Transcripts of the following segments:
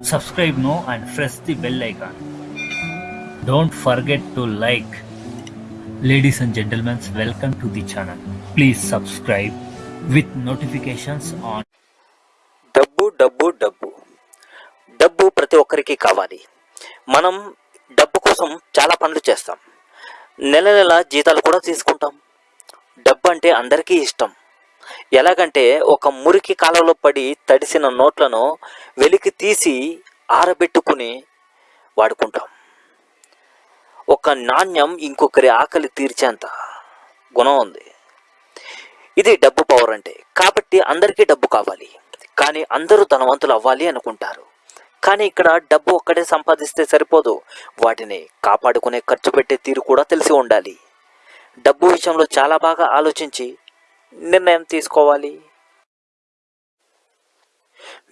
subscribe now and press the bell icon. Don't forget to like. Ladies and gentlemen, welcome to the channel. Please subscribe with notifications on. డబ్బు డబ్బు డబ్బు డబ్బు ప్రతి ఒక్కరికి కావాలి మనం డబ్బు కోసం చాలా పనులు చేస్తాం నెల నెల జీతాలు కూడా తీసుకుంటాం డబ్బు అంటే అందరికీ ఇష్టం ఎలాగంటే ఒక మురికి కాలంలో పడి తడిసిన నోట్లను వెలికి తీసి ఆరబెట్టుకుని వాడుకుంటాం. ఒక నాణ్యం ఇంకొకరి ఆకలి తీర్చేంత గుణం ఉంది. ఇది డబ్బు పవర్ అంటే. కాబట్టి అందరికీ డబ్బు కావాలి. కానీ అందరూ ధనవంతులు అవ్వాలి అనుకుంటారు. కానీ ఇక్కడ డబ్బు ఒక్కడే సంపాదిస్తే సరిపోదు. వాటిని కాపాడుకునే ఖర్చు పెట్టే తీరు కూడా తెలిసి ఉండాలి. డబ్బు విషయంలో చాలా బాగా ఆలోచించి నిర్ణయం తీసుకోవాలి.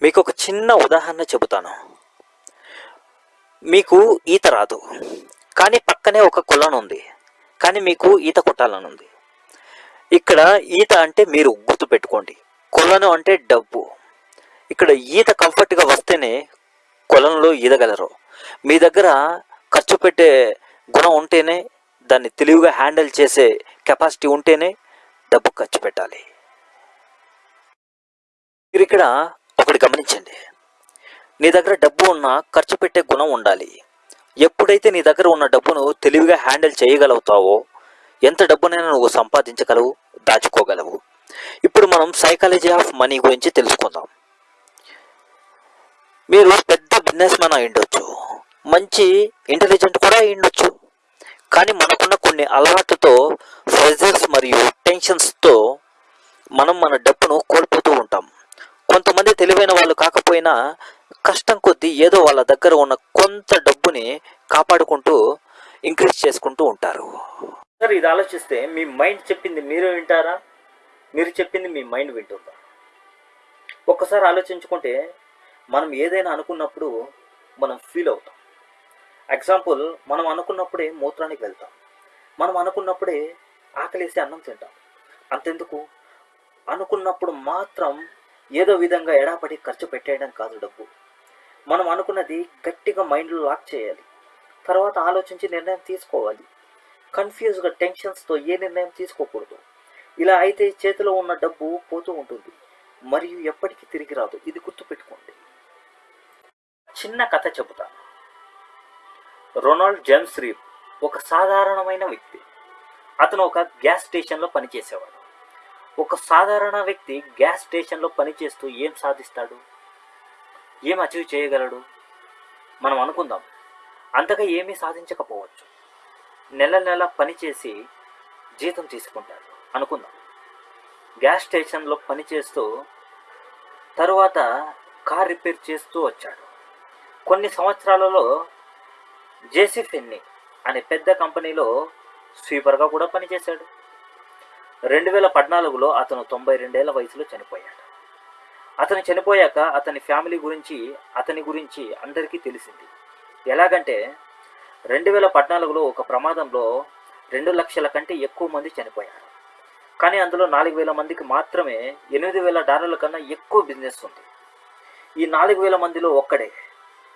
మీకు ఒక చిన్న ఉదాహరణ చెబుతాను. మీకు ఈత రాదు. కానీ పక్కనే ఒక కొలను ఉంది. కానీ మీకు ఈత కొట్టాలని ఉంది. ఇక్కడ ఈత అంటే మీరు గుర్తు పెట్టుకోండి. కొలను అంటే డబ్బు. ఇక్కడ ఈత కంఫర్ట్గా వస్తేనే కొలంలో ఈదగలరు. మీ దగ్గర ఖర్చు పెట్టే గుణం ఉంటేనే దాన్ని తెలివిగా హ్యాండిల్ చేసే కెపాసిటీ ఉంటేనే డబ్బు ఖర్చు పెట్టాలి. మీరు ఇక్కడ ఒకటి గమనించండి. నీ దగ్గర డబ్బు ఉన్న ఖర్చు పెట్టే గుణం ఉండాలి. ఎప్పుడైతే నీ దగ్గర ఉన్న డబ్బును తెలివిగా హ్యాండిల్ చేయగలుగుతావో ఎంత డబ్బునైనా నువ్వు సంపాదించగలవు దాచుకోగలవు. ఇప్పుడు మనం సైకాలజీ ఆఫ్ మనీ గురించి తెలుసుకుందాం. మీరు పెద్ద బిజినెస్ మ్యాన్ అయి మంచి ఇంటెలిజెంట్ కూడా అయ్యుండొచ్చు. కానీ మనకున్న కొన్ని అలవాట్లతో ప్రెజర్స్ మరియు టెన్షన్స్తో మనం మన డబ్బును కోల్పోతూ ఉంటాం. కొంతమంది తెలివైన వాళ్ళు కాకపోయినా కష్టం కొద్దీ ఏదో వాళ్ళ దగ్గర ఉన్న కొంత డబ్బుని కాపాడుకుంటూ ఇంక్రీజ్ చేసుకుంటూ ఉంటారు. సార్ ఇది ఆలోచిస్తే మీ మైండ్ చెప్పింది మీరు వింటారా? మీరు చెప్పింది మీ మైండ్ వింటుందా? ఒక్కసారి ఆలోచించుకుంటే మనం ఏదైనా అనుకున్నప్పుడు మనం ఫీల్ అవుతాం. ఎగ్జాంపుల్ మనం అనుకున్నప్పుడే మూత్రానికి వెళ్తాం. మనం అనుకున్నప్పుడే ఆకలేసి అన్నం తింటాం. అంతెందుకు? అనుకున్నప్పుడు మాత్రం ఏదో విధంగా ఎడాపడి ఖర్చు పెట్టేయడం కాదు డబ్బు. మనం అనుకున్నది గట్టిగా మైండ్లో లాక్ చేయాలి. తర్వాత ఆలోచించి నిర్ణయం తీసుకోవాలి. కన్ఫ్యూజ్గా టెన్షన్స్తో ఏ నిర్ణయం తీసుకోకూడదు. ఇలా అయితే చేతిలో ఉన్న డబ్బు పోతూ ఉంటుంది. మరియు ఎప్పటికీ తిరిగి రాదు. ఇది గుర్తుపెట్టుకోండి. చిన్న కథ చెబుతాను రొనాల్డ్ జేమ్స్ రీప్ ఒక సాధారణమైన వ్యక్తి. అతను ఒక గ్యాస్ స్టేషన్లో పనిచేసేవాడు. ఒక సాధారణ వ్యక్తి గ్యాస్ స్టేషన్లో పనిచేస్తూ ఏం సాధిస్తాడు? ఏం అచీవ్ చేయగలడు? మనం అనుకుందాం. అంతగా ఏమీ సాధించకపోవచ్చు. నెల నెల పనిచేసి జీతం తీసుకుంటాడు. అనుకుందాం. గ్యాస్ స్టేషన్లో పనిచేస్తూ తరువాత కార్ రిపేర్ చేస్తూ వచ్చాడు. కొన్ని సంవత్సరాలలో జేసీ ఫెన్ని అనే పెద్ద కంపెనీలో స్వీపర్గా కూడా పనిచేశాడు. రెండు వేల పద్నాలుగులో అతను తొంభై రెండేళ్ళ వయసులో చనిపోయాడు. అతను చనిపోయాక అతని ఫ్యామిలీ గురించి అతని గురించి అందరికీ తెలిసింది. ఎలాగంటే రెండు వేల పద్నాలుగులో ఒక ప్రమాదంలో రెండు లక్షల కంటే ఎక్కువ మంది చనిపోయారు. కానీ అందులో నాలుగు వేల మందికి మాత్రమే ఎనిమిది వేల డాలర్ల కన్నా ఎక్కువ బిజినెస్ ఉంది. ఈ నాలుగు వేల మందిలో ఒక్కడే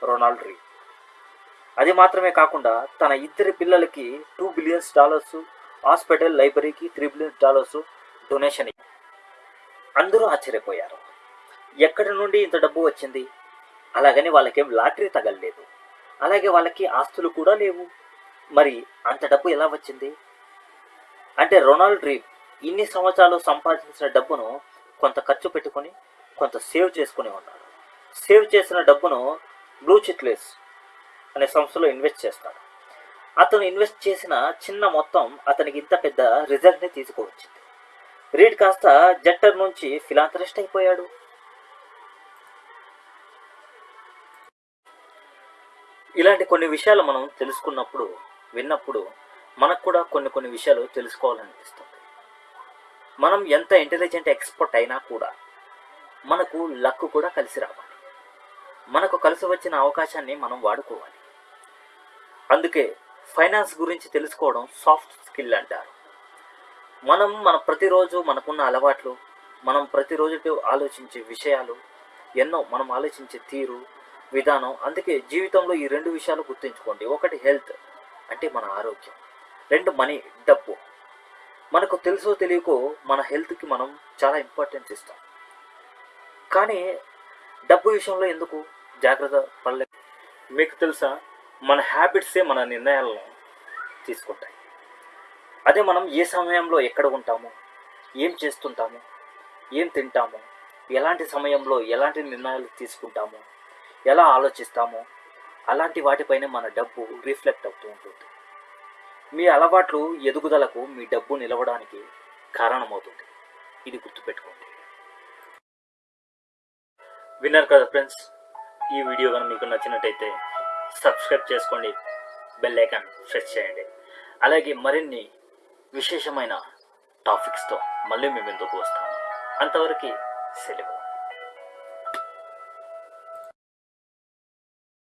రొనాల్డ్ రీ. అది మాత్రమే కాకుండా తన ఇద్దరి పిల్లలకి టూ బిలియన్స్ డాలర్స్ హాస్పిటల్ లైబ్రరీకి త్రీ బిలియన్ డాలర్స్ డొనేషన్ అందరూ ఆశ్చర్యపోయారు. ఎక్కడి నుండి ఇంత డబ్బు వచ్చింది? అలాగని వాళ్ళకేం లాటరీ తగలలేదు. అలాగే వాళ్ళకి ఆస్తులు కూడా లేవు. మరి అంత డబ్బు ఎలా వచ్చింది? అంటే రొనాల్డ్ రీప్ ఇన్ని సంవత్సరాలు సంపాదించిన డబ్బును కొంత ఖర్చు పెట్టుకొని కొంత సేవ్ చేసుకుని ఉన్నాడు. సేవ్ చేసిన డబ్బును బ్లూ చిట్లెస్ అనే సంస్థలో ఇన్వెస్ట్ చేస్తాడు. అతను ఇన్వెస్ట్ చేసిన చిన్న మొత్తం అతనికి ఇంత పెద్ద రిజల్ట్ని తీసుకువచ్చింది. రీడ్ కాస్త జట్టర్ నుంచి ఫిలాంథరిస్ట్ అయిపోయాడు. ఇలాంటి కొన్ని విషయాలు మనం తెలుసుకున్నప్పుడు విన్నప్పుడు మనకు కూడా కొన్ని కొన్ని విషయాలు తెలుసుకోవాలనిపిస్తుంది. మనం ఎంత ఇంటెలిజెంట్ ఎక్స్పర్ట్ అయినా కూడా మనకు లక్ కూడా కలిసి రావాలి. మనకు కలిసి వచ్చిన అవకాశాన్ని మనం వాడుకోవాలి. అందుకే ఫైనాన్స్ గురించి తెలుసుకోవడం సాఫ్ట్ స్కిల్ అంటారు. మనం మన ప్రతిరోజు మనకున్న అలవాట్లు మనం ప్రతిరోజు ఆలోచించే విషయాలు ఎన్నో మనం ఆలోచించే తీరు విధానం అందుకే జీవితంలో ఈ రెండు విషయాలు గుర్తుంచుకోండి. ఒకటి హెల్త్ అంటే మన ఆరోగ్యం. రెండు మనీ డబ్బు. మనకు తెలుసో తెలియకో మన హెల్త్కి మనం చాలా ఇంపార్టెన్స్ ఇస్తాం. కానీ డబ్బు విషయంలో ఎందుకు జాగ్రత్త పడలేదు మీకు తెలుసా? మన హ్యాబిట్సే మన నిర్ణయాలను తీసుకుంటాయి. అదే మనం ఏ సమయంలో ఎక్కడ ఉంటాము ఏం చేస్తుంటాము ఏం తింటాము ఎలాంటి సమయంలో ఎలాంటి నిర్ణయాలు తీసుకుంటాము ఎలా ఆలోచిస్తామో అలాంటి వాటిపైనే మన డబ్బు రిఫ్లెక్ట్ అవుతూ ఉంటుంది. మీ అలవాట్లు ఎదుగుదలకు మీ డబ్బు నిలవడానికి కారణమవుతుంది. ఇది గుర్తుపెట్టుకోండి. విన్నారు కదా ఫ్రెండ్స్ ఈ వీడియో కనుక మీకు నచ్చినట్టయితే సబ్స్క్రైబ్ చేసుకోండి. బెల్ ఐకాన్ ప్రెస్ చేయండి. అలాగే మరిన్ని విశేషమైన టాపిక్స్తో మళ్ళీ మేము ఎందుకు వస్తాము అంతవరకు సెలవు.